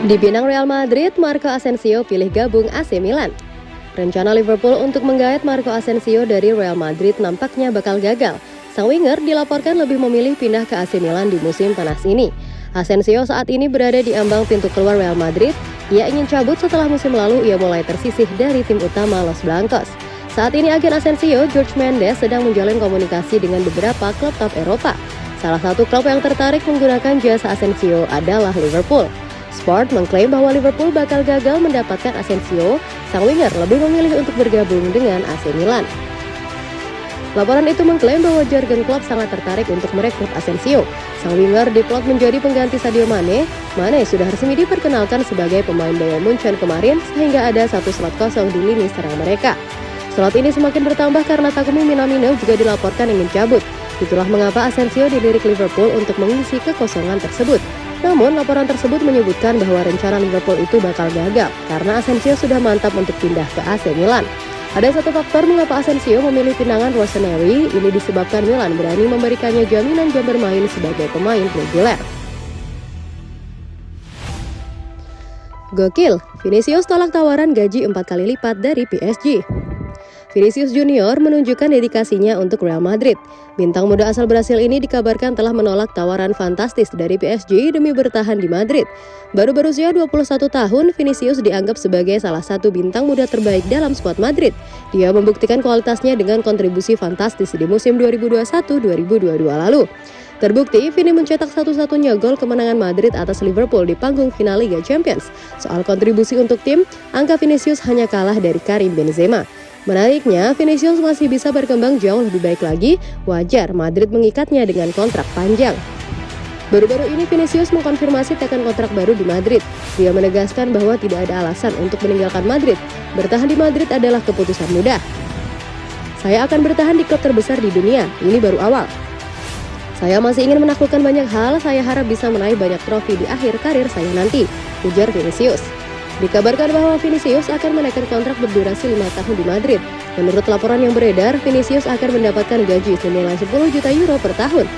Di Pinang Real Madrid, Marco Asensio pilih gabung AC Milan. Rencana Liverpool untuk menggait Marco Asensio dari Real Madrid nampaknya bakal gagal. Sang winger dilaporkan lebih memilih pindah ke AC Milan di musim panas ini. Asensio saat ini berada di ambang pintu keluar Real Madrid. Ia ingin cabut setelah musim lalu ia mulai tersisih dari tim utama Los Blancos. Saat ini agen Asensio, George Mendes, sedang menjalin komunikasi dengan beberapa klub top Eropa. Salah satu klub yang tertarik menggunakan jasa Asensio adalah Liverpool. Sport mengklaim bahwa Liverpool bakal gagal mendapatkan Asensio, sang winger lebih memilih untuk bergabung dengan AC Milan. Laporan itu mengklaim bahwa Jurgen Klopp sangat tertarik untuk merekrut Asensio. Sang winger diplot menjadi pengganti Sadio Mane. Mane sudah resmi diperkenalkan sebagai pemain Bayern Munchen kemarin sehingga ada satu slot kosong di lini serang mereka. Slot ini semakin bertambah karena Takumi Minamino juga dilaporkan ingin cabut. Itulah mengapa Asensio dilirik Liverpool untuk mengisi kekosongan tersebut. Namun, laporan tersebut menyebutkan bahwa rencana Liverpool itu bakal gagal karena Asensio sudah mantap untuk pindah ke AC Milan. Ada satu faktor mengapa Asensio memilih pinangan Rossoneri, ini disebabkan Milan berani memberikannya jaminan jam bermain sebagai pemain reguler. Gokil, Vinicius tolak tawaran gaji empat kali lipat dari PSG. Vinicius Junior menunjukkan dedikasinya untuk Real Madrid. Bintang muda asal Brasil ini dikabarkan telah menolak tawaran fantastis dari PSG demi bertahan di Madrid. Baru berusia 21 tahun, Vinicius dianggap sebagai salah satu bintang muda terbaik dalam skuad Madrid. Dia membuktikan kualitasnya dengan kontribusi fantastis di musim 2021-2022 lalu. Terbukti, Vini mencetak satu-satunya gol kemenangan Madrid atas Liverpool di panggung final Liga Champions. Soal kontribusi untuk tim, angka Vinicius hanya kalah dari Karim Benzema. Menariknya, Vinicius masih bisa berkembang jauh lebih baik lagi, wajar Madrid mengikatnya dengan kontrak panjang. Baru-baru ini Vinicius mengkonfirmasi tekan kontrak baru di Madrid. Dia menegaskan bahwa tidak ada alasan untuk meninggalkan Madrid. Bertahan di Madrid adalah keputusan mudah. Saya akan bertahan di klub terbesar di dunia, ini baru awal. Saya masih ingin menaklukkan banyak hal, saya harap bisa meraih banyak trofi di akhir karir saya nanti, ujar Vinicius. Dikabarkan bahwa Vinicius akan menaikkan kontrak berdurasi lima tahun di Madrid. Menurut laporan yang beredar, Vinicius akan mendapatkan gaji senilai 10 juta euro per tahun.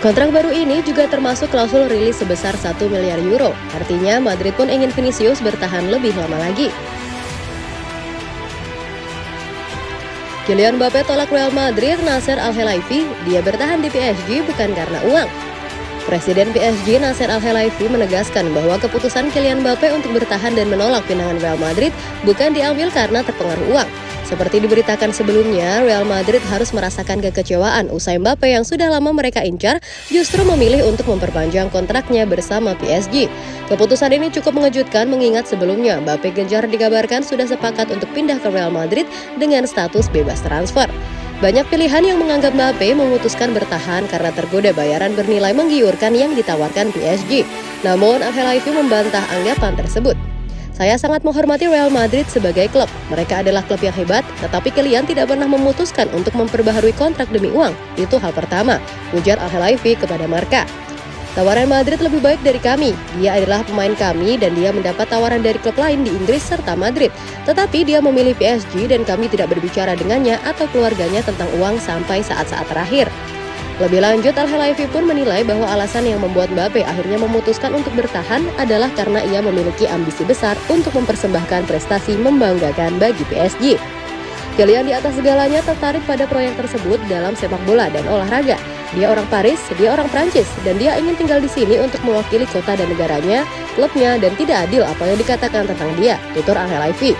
Kontrak baru ini juga termasuk klausul rilis sebesar 1 miliar euro. Artinya Madrid pun ingin Vinicius bertahan lebih lama lagi. Kylian Mbappe tolak Real Madrid Nasser Al-Khelaifi, dia bertahan di PSG bukan karena uang. Presiden PSG Nasser Al-Khelaifi menegaskan bahwa keputusan Kylian Mbappe untuk bertahan dan menolak pinangan Real Madrid bukan diambil karena terpengaruh uang. Seperti diberitakan sebelumnya, Real Madrid harus merasakan kekecewaan usai Mbappe yang sudah lama mereka incar justru memilih untuk memperpanjang kontraknya bersama PSG. Keputusan ini cukup mengejutkan mengingat sebelumnya Mbappe gencar dikabarkan sudah sepakat untuk pindah ke Real Madrid dengan status bebas transfer. Banyak pilihan yang menganggap Mbappe memutuskan bertahan karena tergoda bayaran bernilai menggiurkan yang ditawarkan PSG. Namun, Angel membantah anggapan tersebut. Saya sangat menghormati Real Madrid sebagai klub. Mereka adalah klub yang hebat, tetapi kalian tidak pernah memutuskan untuk memperbaharui kontrak demi uang. Itu hal pertama, ujar Angel kepada Marka. Tawaran Madrid lebih baik dari kami. Dia adalah pemain kami dan dia mendapat tawaran dari klub lain di Inggris serta Madrid. Tetapi dia memilih PSG dan kami tidak berbicara dengannya atau keluarganya tentang uang sampai saat-saat terakhir. Lebih lanjut, al Khelaifi pun menilai bahwa alasan yang membuat Mbappe akhirnya memutuskan untuk bertahan adalah karena ia memiliki ambisi besar untuk mempersembahkan prestasi membanggakan bagi PSG. Kylian di atas segalanya tertarik pada proyek tersebut dalam sepak bola dan olahraga. Dia orang Paris, dia orang Prancis, dan dia ingin tinggal di sini untuk mewakili kota dan negaranya, klubnya, dan tidak adil apa yang dikatakan tentang dia, tutur Angel Ivy.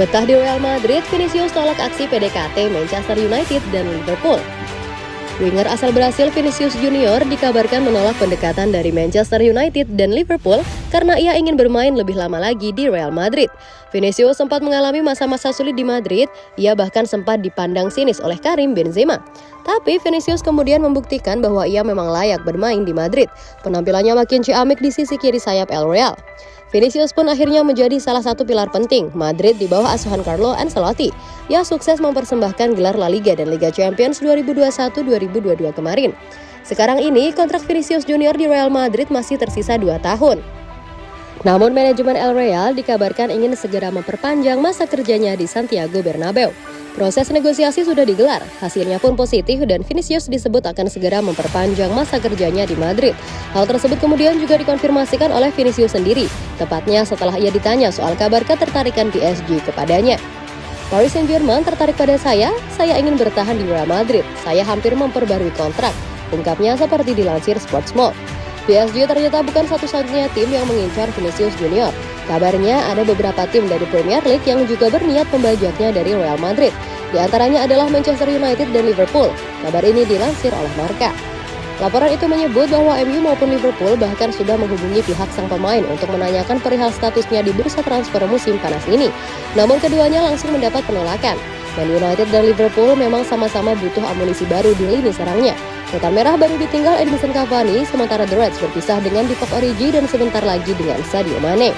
Betah di Real Madrid, Vinicius tolak aksi PDKT Manchester United dan Liverpool. Winger asal Brasil Vinicius Junior dikabarkan menolak pendekatan dari Manchester United dan Liverpool karena ia ingin bermain lebih lama lagi di Real Madrid. Vinicius sempat mengalami masa-masa sulit di Madrid, ia bahkan sempat dipandang sinis oleh Karim Benzema. Tapi Vinicius kemudian membuktikan bahwa ia memang layak bermain di Madrid. Penampilannya makin ciamik di sisi kiri sayap El Real. Vinicius pun akhirnya menjadi salah satu pilar penting Madrid di bawah asuhan Carlo Ancelotti yang sukses mempersembahkan gelar La Liga dan Liga Champions 2021-2022 kemarin. Sekarang ini kontrak Vinicius Junior di Real Madrid masih tersisa 2 tahun. Namun manajemen El Real dikabarkan ingin segera memperpanjang masa kerjanya di Santiago Bernabeu. Proses negosiasi sudah digelar, hasilnya pun positif dan Vinicius disebut akan segera memperpanjang masa kerjanya di Madrid. Hal tersebut kemudian juga dikonfirmasikan oleh Vinicius sendiri, tepatnya setelah ia ditanya soal kabar ketertarikan PSG kepadanya. Paris Saint-Germain tertarik pada saya, saya ingin bertahan di Real Madrid, saya hampir memperbarui kontrak, ungkapnya seperti dilansir Sportsmall. PSG ternyata bukan satu-satunya tim yang mengincar Vinicius Junior. Kabarnya ada beberapa tim dari Premier League yang juga berniat membajaknya dari Real Madrid. Di antaranya adalah Manchester United dan Liverpool. Kabar ini dilansir oleh Marca. Laporan itu menyebut bahwa MU maupun Liverpool bahkan sudah menghubungi pihak sang pemain untuk menanyakan perihal statusnya di bursa transfer musim panas ini. Namun keduanya langsung mendapat penolakan. Man United dan Liverpool memang sama-sama butuh amunisi baru di lini serangnya. Setan Merah baru ditinggal Edinson Cavani, sementara The Reds berpisah dengan Divock Origi dan sebentar lagi dengan Sadio Mane.